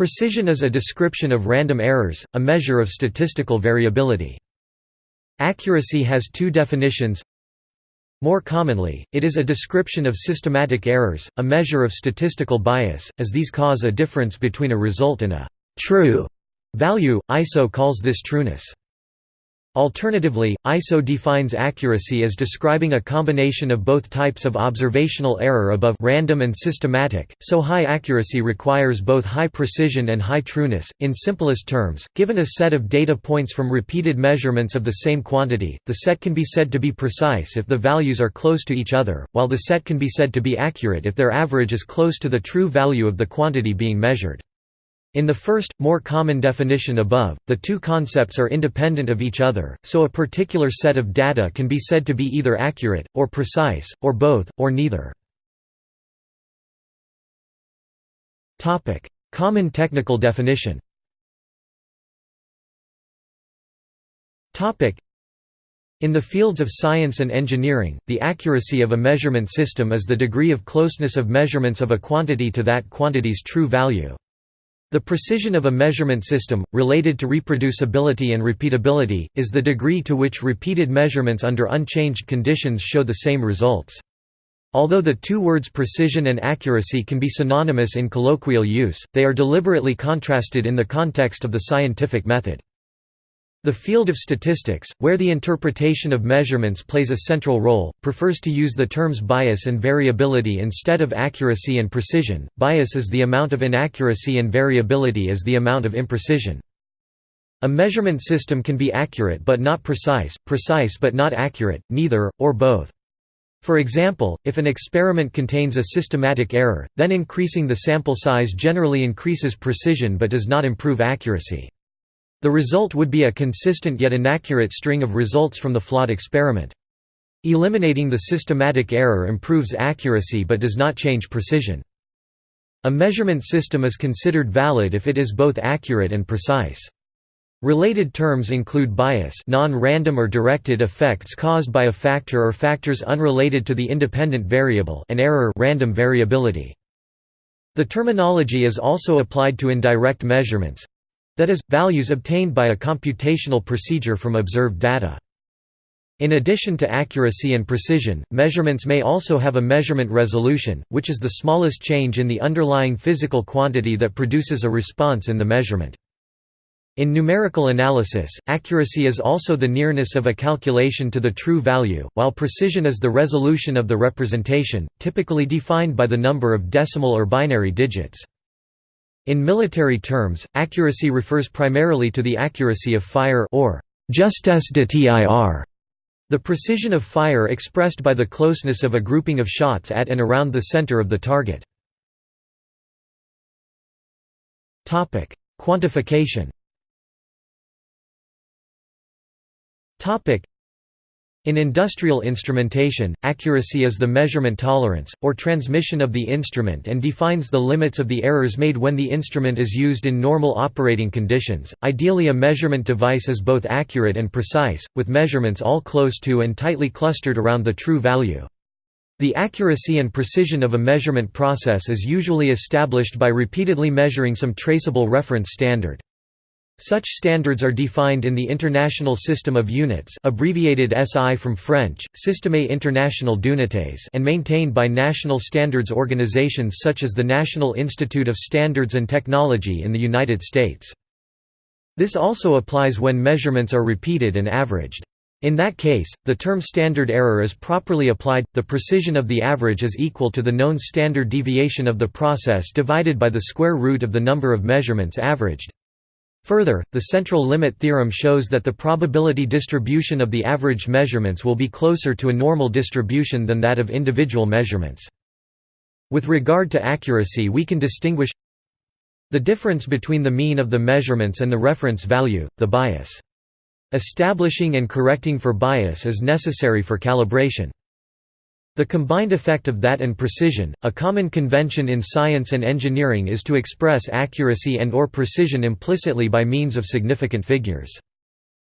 Precision is a description of random errors, a measure of statistical variability. Accuracy has two definitions. More commonly, it is a description of systematic errors, a measure of statistical bias, as these cause a difference between a result and a true value. ISO calls this trueness. Alternatively, ISO defines accuracy as describing a combination of both types of observational error above random and systematic, so high accuracy requires both high precision and high trueness. In simplest terms, given a set of data points from repeated measurements of the same quantity, the set can be said to be precise if the values are close to each other, while the set can be said to be accurate if their average is close to the true value of the quantity being measured. In the first, more common definition above, the two concepts are independent of each other, so a particular set of data can be said to be either accurate, or precise, or both, or neither. common technical definition in the fields of science and engineering, the accuracy of a measurement system is the degree of closeness of measurements of a quantity to that quantity's true value. The precision of a measurement system, related to reproducibility and repeatability, is the degree to which repeated measurements under unchanged conditions show the same results. Although the two words precision and accuracy can be synonymous in colloquial use, they are deliberately contrasted in the context of the scientific method. The field of statistics, where the interpretation of measurements plays a central role, prefers to use the terms bias and variability instead of accuracy and precision. Bias is the amount of inaccuracy and variability is the amount of imprecision. A measurement system can be accurate but not precise, precise but not accurate, neither, or both. For example, if an experiment contains a systematic error, then increasing the sample size generally increases precision but does not improve accuracy. The result would be a consistent yet inaccurate string of results from the flawed experiment. Eliminating the systematic error improves accuracy but does not change precision. A measurement system is considered valid if it is both accurate and precise. Related terms include bias non-random or directed effects caused by a factor or factors unrelated to the independent variable and error random variability. The terminology is also applied to indirect measurements, that is, values obtained by a computational procedure from observed data. In addition to accuracy and precision, measurements may also have a measurement resolution, which is the smallest change in the underlying physical quantity that produces a response in the measurement. In numerical analysis, accuracy is also the nearness of a calculation to the true value, while precision is the resolution of the representation, typically defined by the number of decimal or binary digits. In military terms, accuracy refers primarily to the accuracy of fire or justesse de tir, the precision of fire expressed by the closeness of a grouping of shots at and around the center of the target. Quantification in industrial instrumentation, accuracy is the measurement tolerance, or transmission of the instrument and defines the limits of the errors made when the instrument is used in normal operating conditions. Ideally a measurement device is both accurate and precise, with measurements all close to and tightly clustered around the true value. The accuracy and precision of a measurement process is usually established by repeatedly measuring some traceable reference standard. Such standards are defined in the International System of Units abbreviated SI from French, Système International d'Unités and maintained by national standards organizations such as the National Institute of Standards and Technology in the United States. This also applies when measurements are repeated and averaged. In that case, the term standard error is properly applied, the precision of the average is equal to the known standard deviation of the process divided by the square root of the number of measurements averaged. Further, the central limit theorem shows that the probability distribution of the average measurements will be closer to a normal distribution than that of individual measurements. With regard to accuracy we can distinguish the difference between the mean of the measurements and the reference value, the bias. Establishing and correcting for bias is necessary for calibration. The combined effect of that and precision, a common convention in science and engineering is to express accuracy and or precision implicitly by means of significant figures.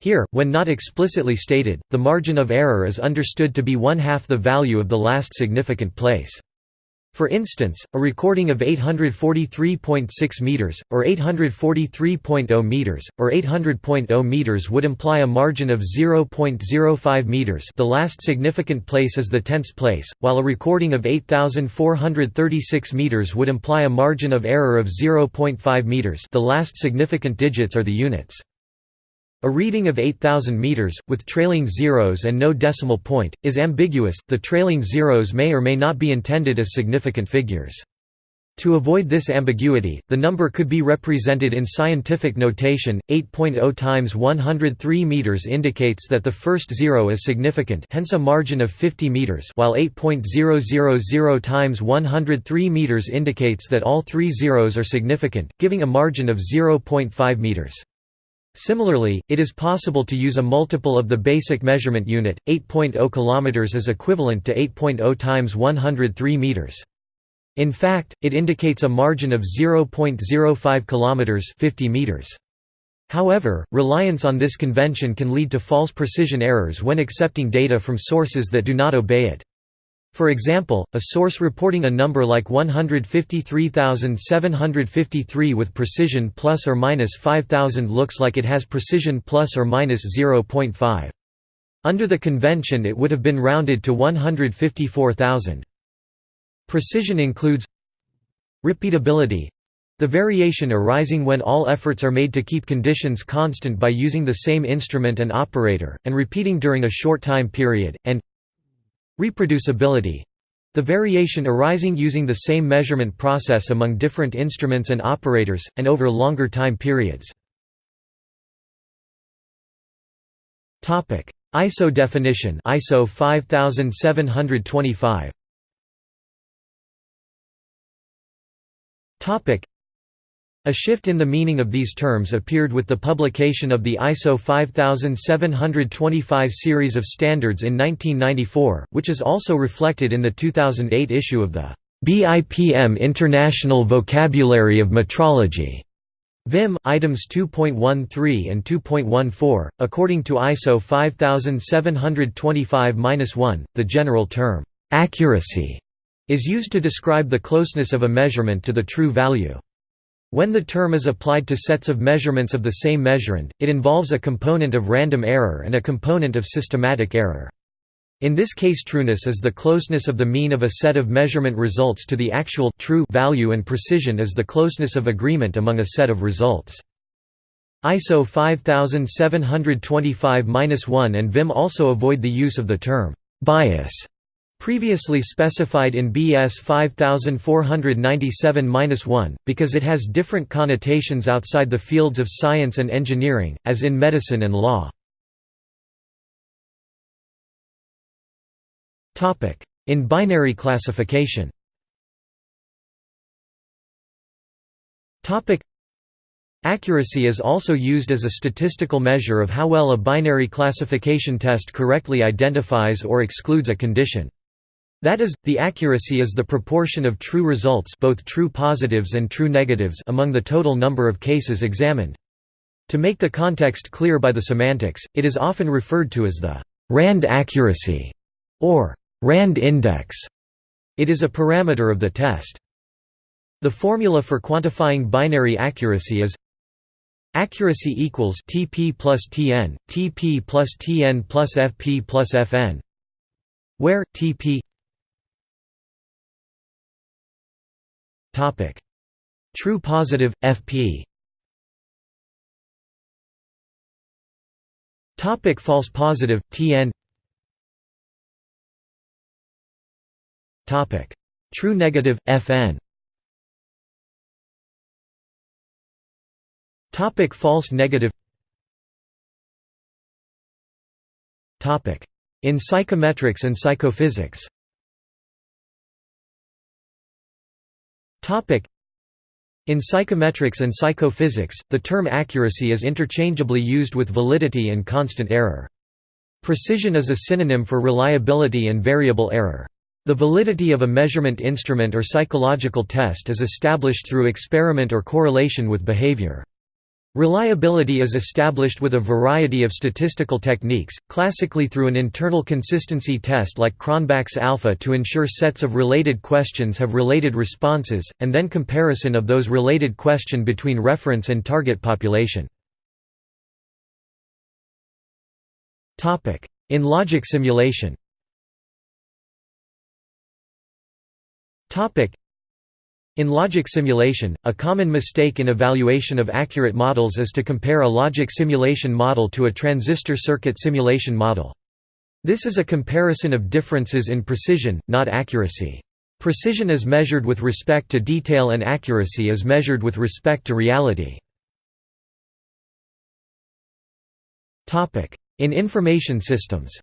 Here, when not explicitly stated, the margin of error is understood to be one-half the value of the last significant place. For instance, a recording of 843.6 meters, or 843.0 meters, or 800.0 meters would imply a margin of 0.05 meters the last significant place is the tenths place, while a recording of 8,436 meters would imply a margin of error of 0.5 meters the last significant digits are the units. A reading of 8,000 meters, with trailing zeros and no decimal point, is ambiguous, the trailing zeros may or may not be intended as significant figures. To avoid this ambiguity, the number could be represented in scientific notation. 8.0 times 103 meters indicates that the first zero is significant, hence a margin of 50 meters, while 8.000 times 103 meters indicates that all three zeros are significant, giving a margin of 0.5 meters. Similarly, it is possible to use a multiple of the basic measurement unit. 8.0 km is equivalent to 8.0 times 103 meters. In fact, it indicates a margin of 0.05 km 50 meters. However, reliance on this convention can lead to false precision errors when accepting data from sources that do not obey it. For example, a source reporting a number like 153,753 with precision plus or minus 5,000 looks like it has precision plus or minus 0.5. Under the convention it would have been rounded to 154,000. Precision includes repeatability the variation arising when all efforts are made to keep conditions constant by using the same instrument and operator, and repeating during a short time period, and Reproducibility the variation arising using the same measurement process among different instruments and operators, and over longer time periods. ISO definition ISO 5725 a shift in the meaning of these terms appeared with the publication of the ISO 5725 series of standards in 1994, which is also reflected in the 2008 issue of the BIPM International Vocabulary of Metrology. VIM, items 2.13 and 2.14. According to ISO 5725-1, the general term, accuracy, is used to describe the closeness of a measurement to the true value. When the term is applied to sets of measurements of the same measurand, it involves a component of random error and a component of systematic error. In this case trueness is the closeness of the mean of a set of measurement results to the actual true value and precision is the closeness of agreement among a set of results. ISO 5725-1 and VIM also avoid the use of the term bias Previously specified in BS 5497-1, because it has different connotations outside the fields of science and engineering, as in medicine and law. In binary classification Accuracy is also used as a statistical measure of how well a binary classification test correctly identifies or excludes a condition. That is, the accuracy is the proportion of true results both true positives and true negatives among the total number of cases examined. To make the context clear by the semantics, it is often referred to as the Rand accuracy or Rand index. It is a parameter of the test. The formula for quantifying binary accuracy is accuracy equals TP plus TN, TP plus TN plus FP plus FN, where TP Topic: True positive FP. Topic: False positive TN. Topic: True negative FN. Topic: False negative. Topic: In psychometrics and psychophysics. In psychometrics and psychophysics, the term accuracy is interchangeably used with validity and constant error. Precision is a synonym for reliability and variable error. The validity of a measurement instrument or psychological test is established through experiment or correlation with behavior. Reliability is established with a variety of statistical techniques, classically through an internal consistency test like Cronbach's alpha to ensure sets of related questions have related responses, and then comparison of those related question between reference and target population. In logic simulation in logic simulation, a common mistake in evaluation of accurate models is to compare a logic simulation model to a transistor circuit simulation model. This is a comparison of differences in precision, not accuracy. Precision is measured with respect to detail and accuracy is measured with respect to reality. In information systems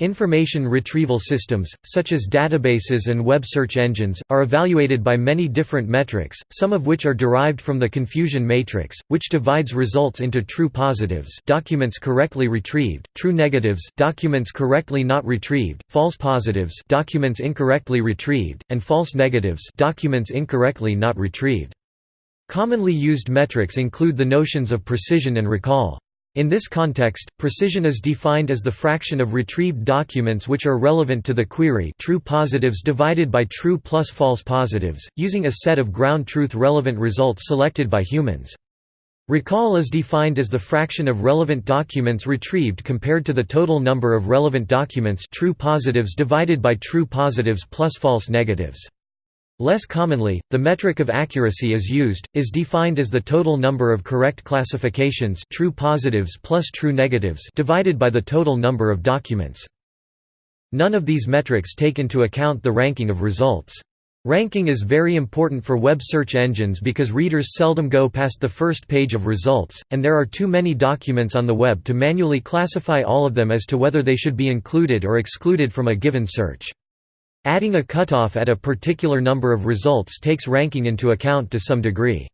Information retrieval systems, such as databases and web search engines, are evaluated by many different metrics, some of which are derived from the confusion matrix, which divides results into true positives documents correctly retrieved, true negatives documents correctly not retrieved, false positives documents incorrectly retrieved, and false negatives documents incorrectly not retrieved. Commonly used metrics include the notions of precision and recall. In this context, precision is defined as the fraction of retrieved documents which are relevant to the query true positives divided by true plus false positives, using a set of ground truth relevant results selected by humans. Recall is defined as the fraction of relevant documents retrieved compared to the total number of relevant documents true positives divided by true positives plus false negatives. Less commonly, the metric of accuracy is used, is defined as the total number of correct classifications true positives plus true negatives divided by the total number of documents. None of these metrics take into account the ranking of results. Ranking is very important for web search engines because readers seldom go past the first page of results, and there are too many documents on the web to manually classify all of them as to whether they should be included or excluded from a given search. Adding a cutoff at a particular number of results takes ranking into account to some degree.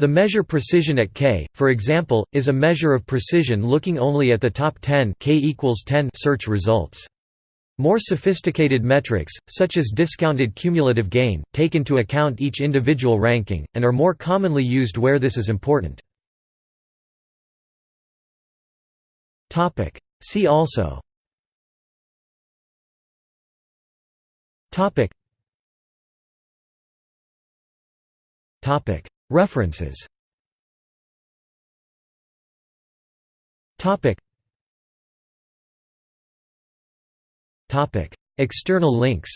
The measure precision at k, for example, is a measure of precision looking only at the top 10, k equals 10 search results. More sophisticated metrics, such as discounted cumulative gain, take into account each individual ranking, and are more commonly used where this is important. See also Topic. Topic. References. Topic. Topic. External links.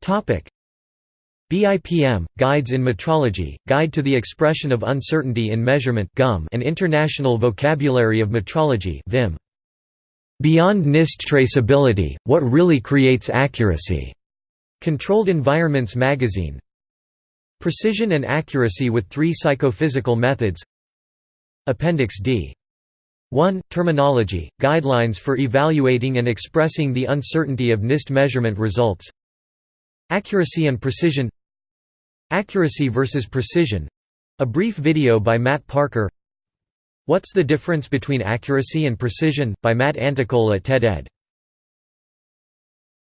Topic. BIPM, Guides in Metrology, Guide to the Expression of Uncertainty in Measurement GUM and International Vocabulary of Metrology VIM. Beyond NIST traceability, what really creates accuracy? Controlled Environments magazine. Precision and accuracy with three psychophysical methods. Appendix D. 1. Terminology, guidelines for evaluating and expressing the uncertainty of NIST measurement results Accuracy and precision Accuracy versus precision — a brief video by Matt Parker What's the Difference Between Accuracy and Precision? by Matt Anticola at TED-Ed.